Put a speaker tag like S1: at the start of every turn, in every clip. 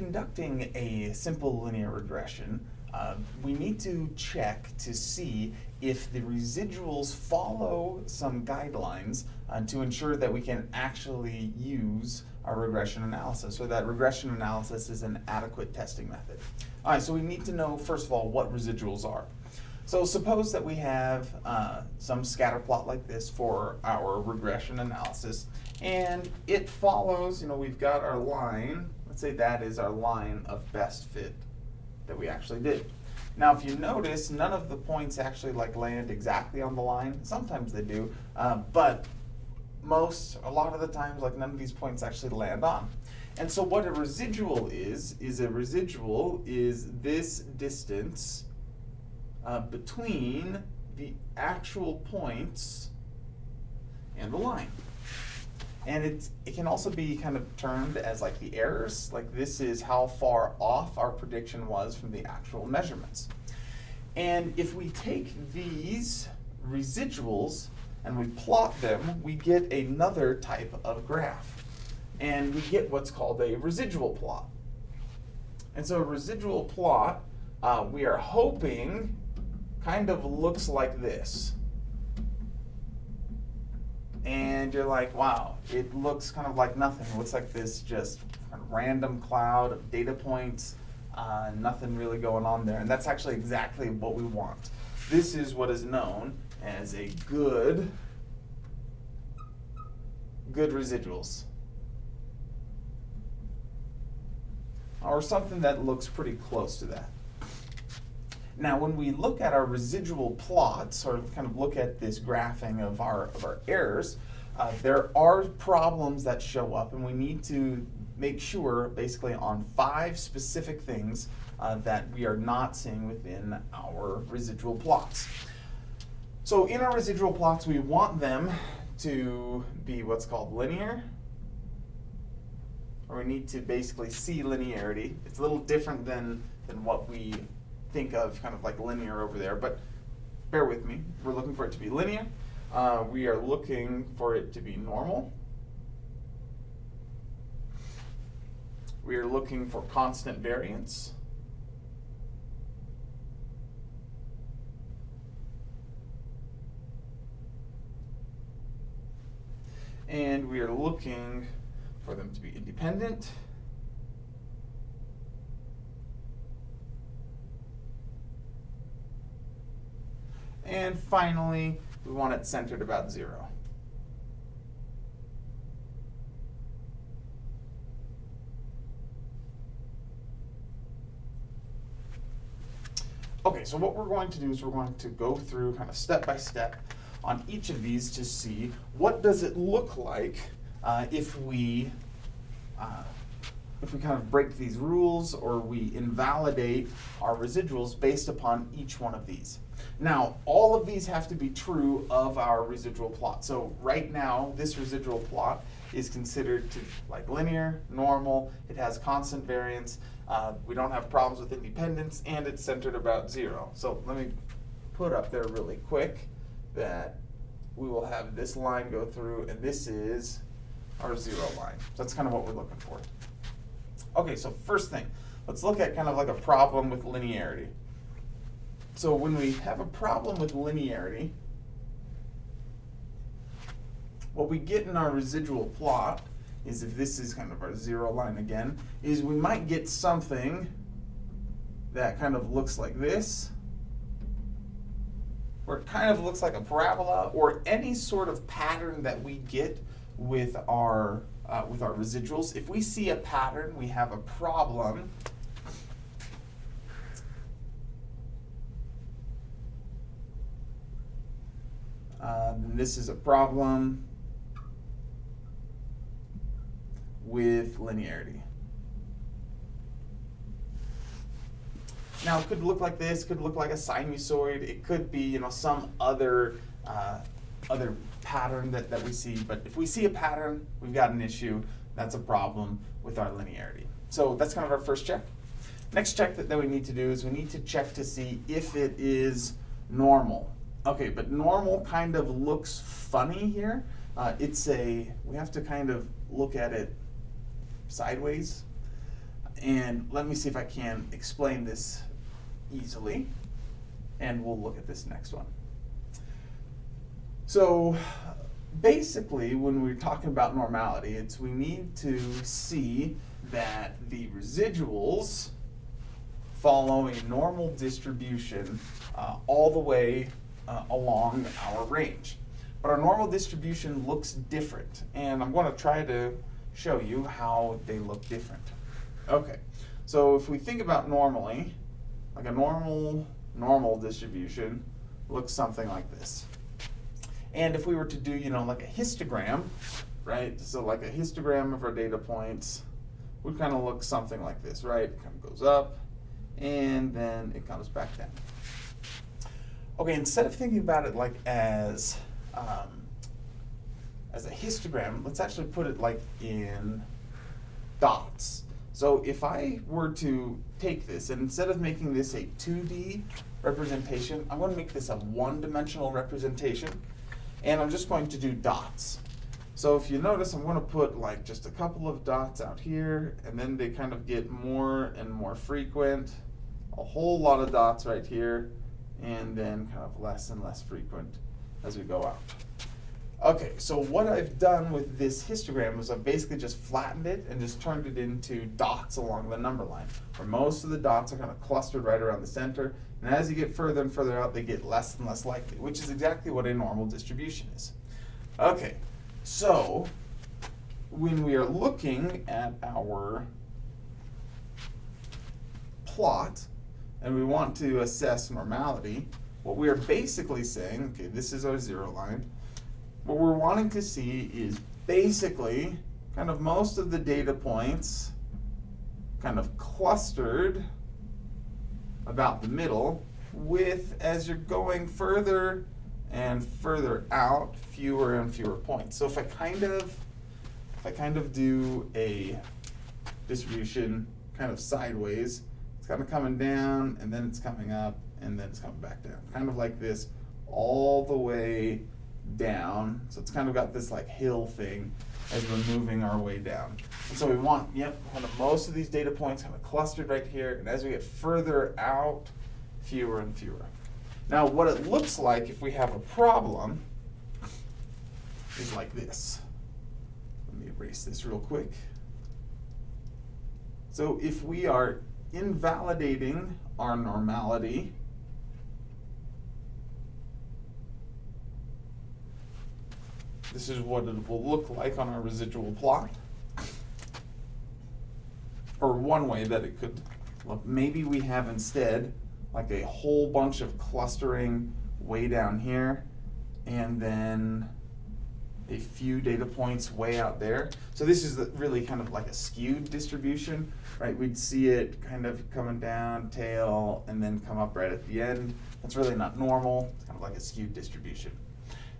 S1: conducting a simple linear regression, uh, we need to check to see if the residuals follow some guidelines uh, to ensure that we can actually use our regression analysis, or that regression analysis is an adequate testing method. All right, so we need to know, first of all, what residuals are. So suppose that we have uh, some scatter plot like this for our regression analysis, and it follows, you know, we've got our line, say that is our line of best fit that we actually did. Now, if you notice, none of the points actually like land exactly on the line. Sometimes they do, uh, but most, a lot of the times, like none of these points actually land on. And so what a residual is, is a residual is this distance uh, between the actual points and the line. And it's, it can also be kind of termed as like the errors, like this is how far off our prediction was from the actual measurements. And if we take these residuals and we plot them, we get another type of graph. And we get what's called a residual plot. And so a residual plot, uh, we are hoping kind of looks like this and you're like, wow, it looks kind of like nothing. It looks like this just random cloud of data points, uh, nothing really going on there. And that's actually exactly what we want. This is what is known as a good, good residuals. Or something that looks pretty close to that. Now, when we look at our residual plots, or kind of look at this graphing of our, of our errors, uh, there are problems that show up, and we need to make sure, basically, on five specific things uh, that we are not seeing within our residual plots. So in our residual plots, we want them to be what's called linear, or we need to basically see linearity. It's a little different than, than what we think of kind of like linear over there, but bear with me. We're looking for it to be linear. Uh, we are looking for it to be normal. We are looking for constant variance. And we are looking for them to be independent. And finally, we want it centered about zero. Okay, so what we're going to do is we're going to go through kind of step by step on each of these to see what does it look like uh, if we uh, if we kind of break these rules or we invalidate our residuals based upon each one of these. Now, all of these have to be true of our residual plot. So right now, this residual plot is considered to like linear, normal, it has constant variance, uh, we don't have problems with independence, and it's centered about zero. So let me put up there really quick that we will have this line go through, and this is our zero line. So that's kind of what we're looking for. Okay, so first thing, let's look at kind of like a problem with linearity. So when we have a problem with linearity, what we get in our residual plot is if this is kind of our zero line again, is we might get something that kind of looks like this, where it kind of looks like a parabola, or any sort of pattern that we get with our uh, with our residuals. If we see a pattern, we have a problem. Um, this is a problem with linearity. Now it could look like this, could look like a sinusoid, it could be you know some other uh, other pattern that, that we see, but if we see a pattern, we've got an issue, that's a problem with our linearity. So that's kind of our first check. Next check that, that we need to do is we need to check to see if it is normal. Okay, but normal kind of looks funny here. Uh, it's a, we have to kind of look at it sideways. And let me see if I can explain this easily. And we'll look at this next one. So basically, when we're talking about normality, it's we need to see that the residuals follow a normal distribution uh, all the way uh, along our range. But our normal distribution looks different, and I'm going to try to show you how they look different. Okay, so if we think about normally, like a normal, normal distribution looks something like this. And if we were to do, you know, like a histogram, right? So like a histogram of our data points would kind of look something like this, right? It kind of goes up, and then it comes back down. Okay, instead of thinking about it like as um, as a histogram, let's actually put it like in dots. So if I were to take this, and instead of making this a 2D representation, I'm going to make this a one-dimensional representation, and I'm just going to do dots. So if you notice, I'm going to put like just a couple of dots out here, and then they kind of get more and more frequent. A whole lot of dots right here, and then kind of less and less frequent as we go out. Okay, so what I've done with this histogram is I've basically just flattened it and just turned it into dots along the number line, where most of the dots are kind of clustered right around the center, and as you get further and further out, they get less and less likely, which is exactly what a normal distribution is. Okay, so when we are looking at our plot, and we want to assess normality, what we are basically saying, okay, this is our zero line, what we're wanting to see is basically kind of most of the data points kind of clustered about the middle with, as you're going further and further out, fewer and fewer points. So if I kind of, if I kind of do a distribution kind of sideways, it's kind of coming down and then it's coming up and then it's coming back down. Kind of like this all the way down. So it's kind of got this like hill thing as we're moving our way down. And so we want, yep, kind of most of these data points kind of clustered right here. And as we get further out, fewer and fewer. Now what it looks like if we have a problem is like this. Let me erase this real quick. So if we are invalidating our normality, this is what it will look like on our residual plot. Or one way that it could look. Maybe we have instead like a whole bunch of clustering way down here and then a few data points way out there. So this is really kind of like a skewed distribution, right? We'd see it kind of coming down, tail, and then come up right at the end. That's really not normal. It's kind of like a skewed distribution.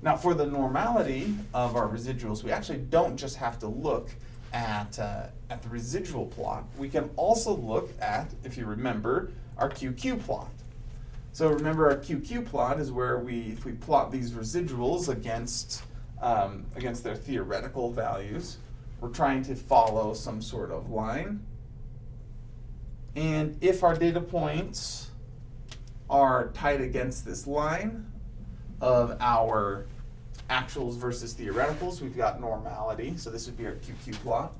S1: Now for the normality of our residuals, we actually don't just have to look at, uh, at the residual plot. We can also look at, if you remember, our QQ plot. So remember our QQ plot is where we, if we plot these residuals against, um, against their theoretical values, we're trying to follow some sort of line. And if our data points are tied against this line of our actuals versus theoreticals, we've got normality. So this would be our QQ plot.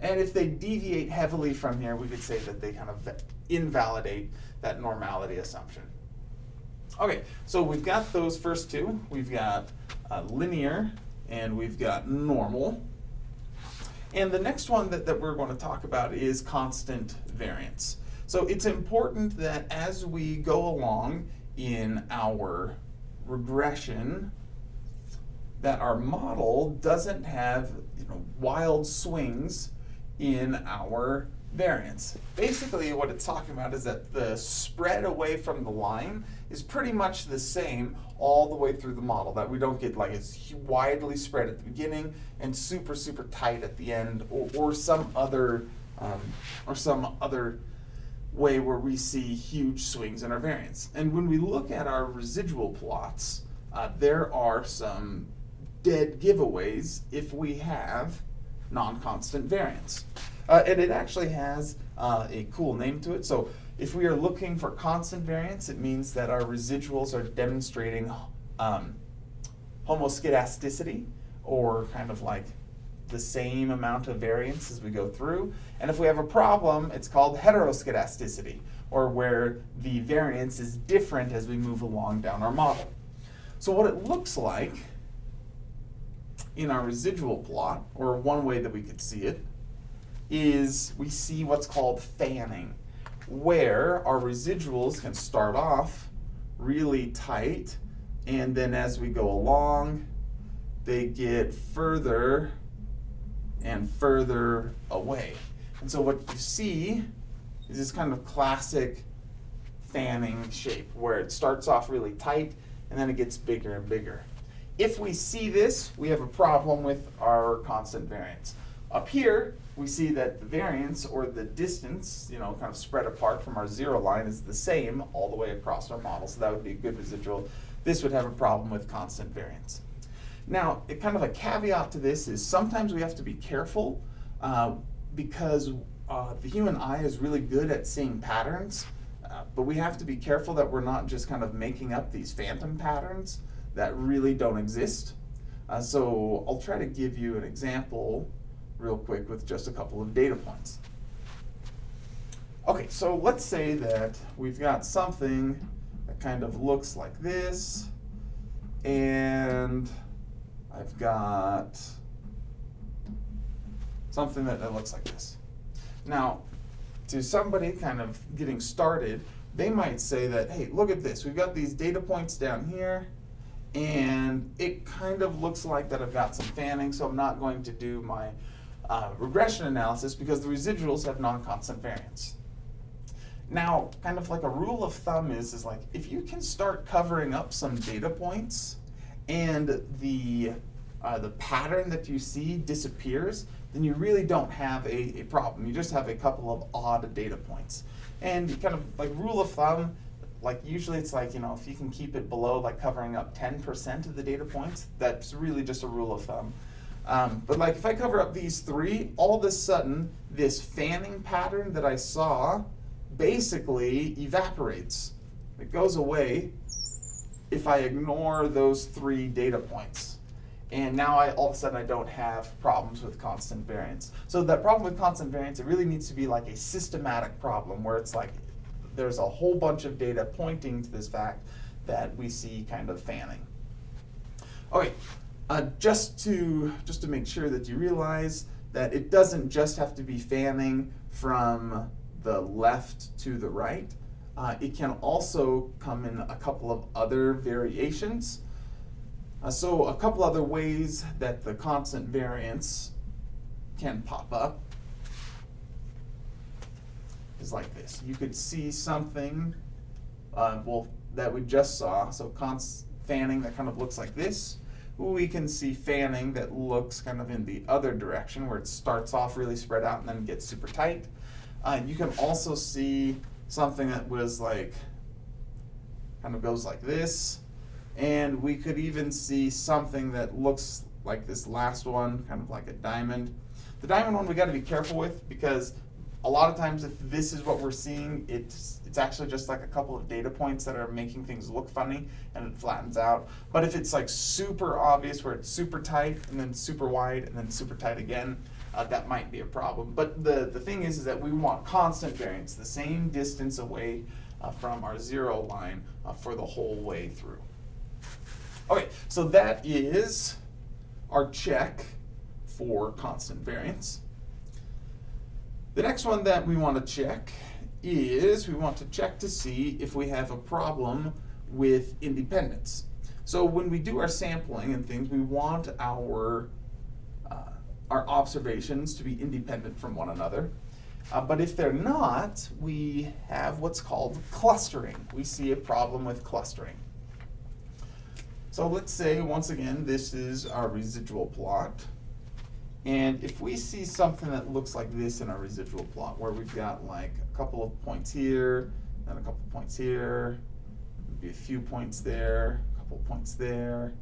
S1: And if they deviate heavily from here, we could say that they kind of invalidate that normality assumption. Okay, so we've got those first two. We've got uh, linear and we've got normal. And the next one that, that we're going to talk about is constant variance. So it's important that as we go along in our regression, that our model doesn't have you know, wild swings in our variance. Basically what it's talking about is that the spread away from the line is pretty much the same all the way through the model, that we don't get like it's widely spread at the beginning and super, super tight at the end or, or some other um, or some other way where we see huge swings in our variance. And when we look at our residual plots, uh, there are some dead giveaways if we have non-constant variance. Uh, and it actually has uh, a cool name to it. So if we are looking for constant variance, it means that our residuals are demonstrating um, homoskedasticity, or kind of like the same amount of variance as we go through. And if we have a problem, it's called heteroskedasticity, or where the variance is different as we move along down our model. So what it looks like in our residual plot, or one way that we could see it, is we see what's called fanning, where our residuals can start off really tight, and then as we go along, they get further and further away. And so what you see is this kind of classic fanning shape where it starts off really tight and then it gets bigger and bigger. If we see this, we have a problem with our constant variance. Up here, we see that the variance or the distance, you know, kind of spread apart from our zero line is the same all the way across our model, so that would be a good residual. This would have a problem with constant variance. Now, it, kind of a caveat to this is sometimes we have to be careful uh, because uh, the human eye is really good at seeing patterns, uh, but we have to be careful that we're not just kind of making up these phantom patterns that really don't exist. Uh, so I'll try to give you an example real quick with just a couple of data points. Okay, so let's say that we've got something that kind of looks like this, and I've got something that, that looks like this. Now, to somebody kind of getting started, they might say that, hey, look at this. We've got these data points down here, and it kind of looks like that I've got some fanning, so I'm not going to do my uh, regression analysis because the residuals have non-constant variance. Now, kind of like a rule of thumb is, is like, if you can start covering up some data points and the, uh, the pattern that you see disappears, then you really don't have a, a problem. You just have a couple of odd data points. And kind of like rule of thumb, like usually it's like, you know, if you can keep it below like covering up 10% of the data points, that's really just a rule of thumb. Um, but like if I cover up these three, all of a sudden this fanning pattern that I saw basically evaporates. It goes away if I ignore those three data points. And now I all of a sudden I don't have problems with constant variance. So that problem with constant variance, it really needs to be like a systematic problem where it's like there's a whole bunch of data pointing to this fact that we see kind of fanning. Okay, uh, just to just to make sure that you realize that it doesn't just have to be fanning from the left to the right. Uh, it can also come in a couple of other variations. Uh, so a couple other ways that the constant variance can pop up is like this. You could see something, uh, well, that we just saw, so const fanning that kind of looks like this. We can see fanning that looks kind of in the other direction where it starts off really spread out and then gets super tight. Uh, you can also see something that was like, kind of goes like this. And we could even see something that looks like this last one, kind of like a diamond. The diamond one we got to be careful with because a lot of times if this is what we're seeing, it's, it's actually just like a couple of data points that are making things look funny and it flattens out. But if it's like super obvious where it's super tight and then super wide and then super tight again, uh, that might be a problem. But the, the thing is, is that we want constant variance, the same distance away uh, from our zero line uh, for the whole way through. Okay, so that is our check for constant variance. The next one that we want to check is we want to check to see if we have a problem with independence. So when we do our sampling and things, we want our, uh, our observations to be independent from one another. Uh, but if they're not, we have what's called clustering. We see a problem with clustering. So let's say, once again, this is our residual plot. And if we see something that looks like this in our residual plot, where we've got like a couple of points here, and a couple of points here, maybe a few points there, a couple of points there.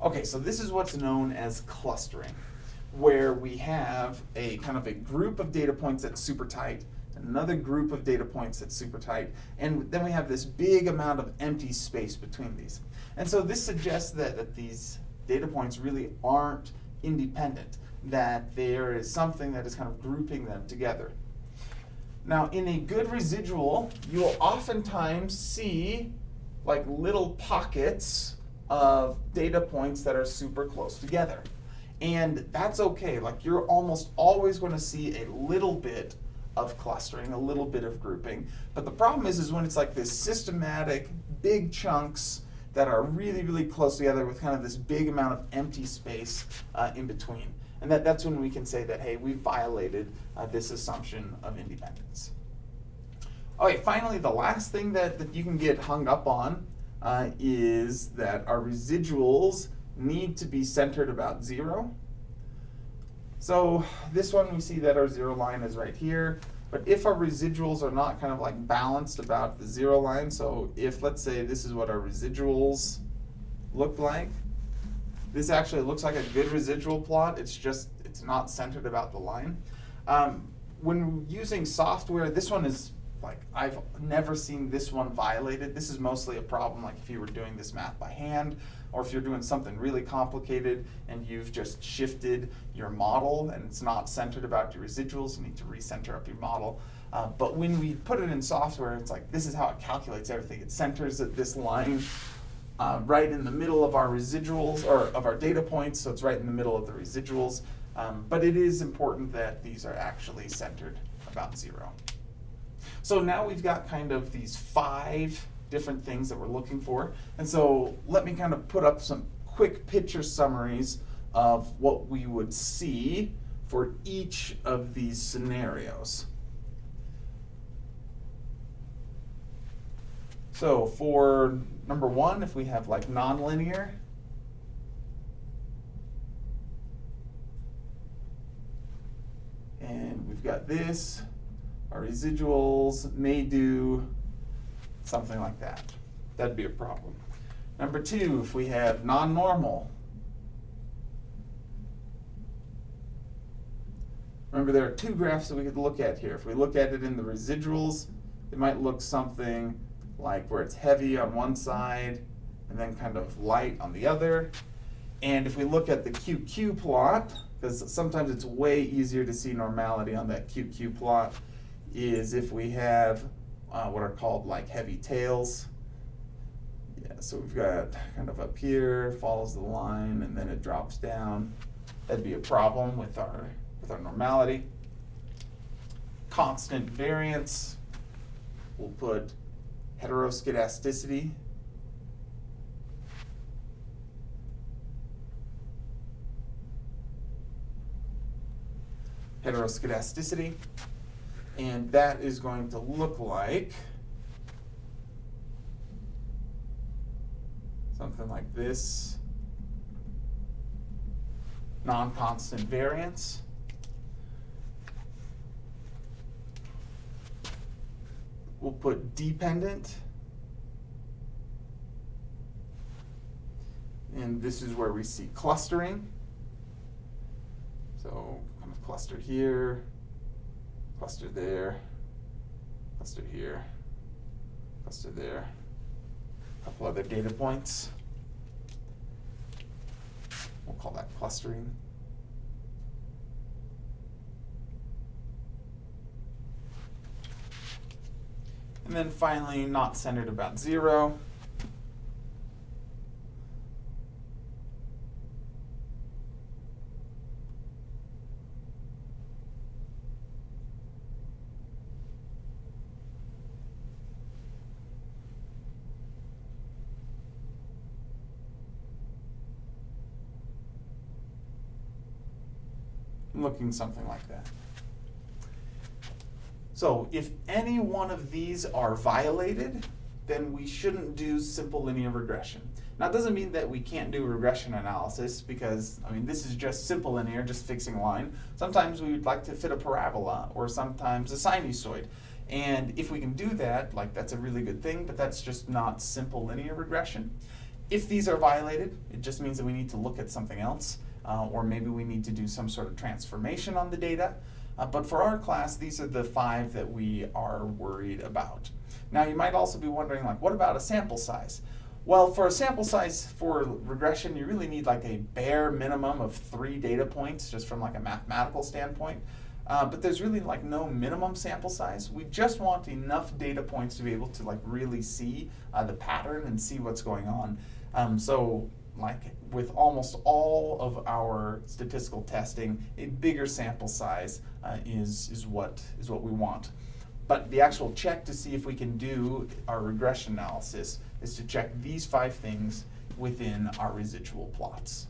S1: Okay, so this is what's known as clustering, where we have a kind of a group of data points that's super tight, another group of data points that's super tight, and then we have this big amount of empty space between these. And so this suggests that, that these data points really aren't independent, that there is something that is kind of grouping them together. Now, in a good residual, you will oftentimes see like little pockets of data points that are super close together. And that's okay, like you're almost always going to see a little bit of clustering, a little bit of grouping. But the problem is, is when it's like this systematic, big chunks that are really, really close together with kind of this big amount of empty space uh, in between. And that, that's when we can say that, hey, we violated uh, this assumption of independence. Okay, finally, the last thing that, that you can get hung up on uh, is that our residuals need to be centered about zero. So this one we see that our zero line is right here. But if our residuals are not kind of like balanced about the zero line, so if let's say this is what our residuals look like, this actually looks like a good residual plot, it's just, it's not centered about the line. Um, when using software, this one is like, I've never seen this one violated. This is mostly a problem like if you were doing this math by hand, or if you're doing something really complicated and you've just shifted your model and it's not centered about your residuals, you need to recenter up your model. Uh, but when we put it in software, it's like, this is how it calculates everything. It centers at this line uh, right in the middle of our residuals, or of our data points, so it's right in the middle of the residuals. Um, but it is important that these are actually centered about zero. So now we've got kind of these five different things that we're looking for. And so let me kind of put up some quick picture summaries of what we would see for each of these scenarios. So for number one, if we have like nonlinear, and we've got this, our residuals may do something like that. That'd be a problem. Number two, if we have non-normal, remember there are two graphs that we could look at here. If we look at it in the residuals, it might look something like where it's heavy on one side and then kind of light on the other. And if we look at the QQ plot, because sometimes it's way easier to see normality on that QQ plot, is if we have uh, what are called like heavy tails. Yeah, so we've got kind of up here, follows the line, and then it drops down. That'd be a problem with our, with our normality. Constant variance, we'll put heteroskedasticity. Heteroskedasticity and that is going to look like something like this. Non-constant variance. We'll put dependent. And this is where we see clustering. So kind of cluster here, cluster there, cluster here, cluster there, a couple other data points. We'll call that clustering. And then finally, not centered about zero. Looking something like that. So if any one of these are violated, then we shouldn't do simple linear regression. Now it doesn't mean that we can't do regression analysis because, I mean, this is just simple linear, just fixing a line. Sometimes we would like to fit a parabola or sometimes a sinusoid. And if we can do that, like that's a really good thing, but that's just not simple linear regression. if these are violated, it just means that we need to look at something else, uh, or maybe we need to do some sort of transformation on the data. Uh, but for our class, these are the five that we are worried about. Now you might also be wondering, like, what about a sample size? Well, for a sample size for regression, you really need like a bare minimum of three data points, just from like a mathematical standpoint. Uh, but there's really like no minimum sample size. We just want enough data points to be able to like really see uh, the pattern and see what's going on. Um, so like with almost all of our statistical testing, a bigger sample size uh, is, is, what, is what we want. But the actual check to see if we can do our regression analysis is to check these five things within our residual plots.